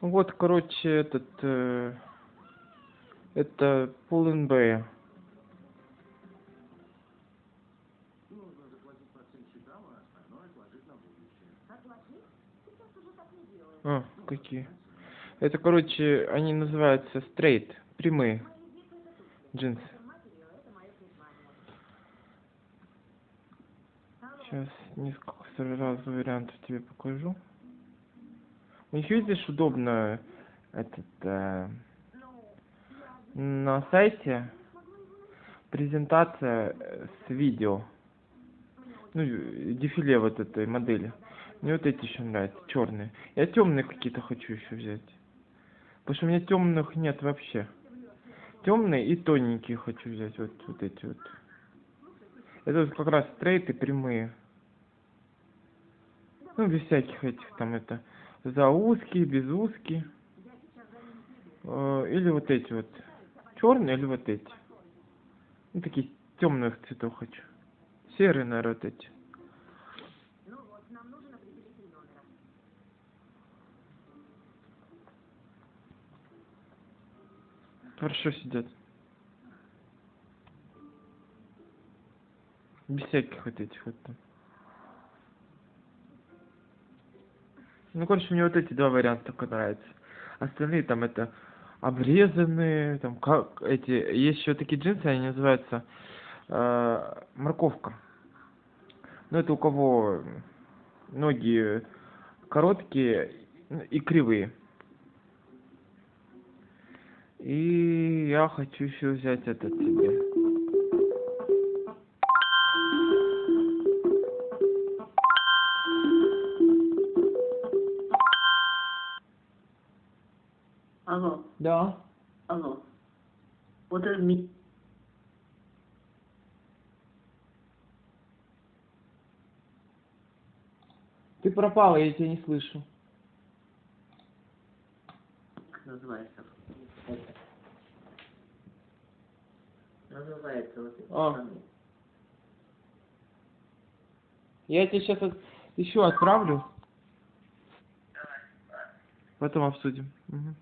Вот, короче, этот... э, это Pull&Bear. А, какие? Это, короче, они называются straight, прямые джинсы. Сейчас несколько сразу вариантов тебе покажу. Них, видишь, удобно этот э, на сайте презентация э, с видео. Ну, э, дефиле вот этой модели. Мне вот эти еще нравятся, черные. Я темные какие-то хочу еще взять. Потому что у меня темных нет вообще. Темные и тоненькие хочу взять. Вот, вот эти вот. Это вот как раз стрейты прямые. Ну, без всяких этих там это. За узкие, без узкие. Э, Или вот эти вот. Черные или вот эти. Ну, такие темных цветов хочу. Серые, наверное, вот эти. Хорошо сидят. Без всяких вот этих вот там. Ну, короче, мне вот эти два варианта только нравятся. Остальные там это обрезанные, там как эти. Есть еще такие джинсы, они называются э, морковка. Ну, это у кого ноги короткие ну, и кривые. И я хочу еще взять этот себе. Алло, Да. алло. Вот это ми... Ты пропала, я тебя не слышу. Как называется? Это. Называется вот эти А. Я тебе сейчас еще отправлю. Потом обсудим. Мгм.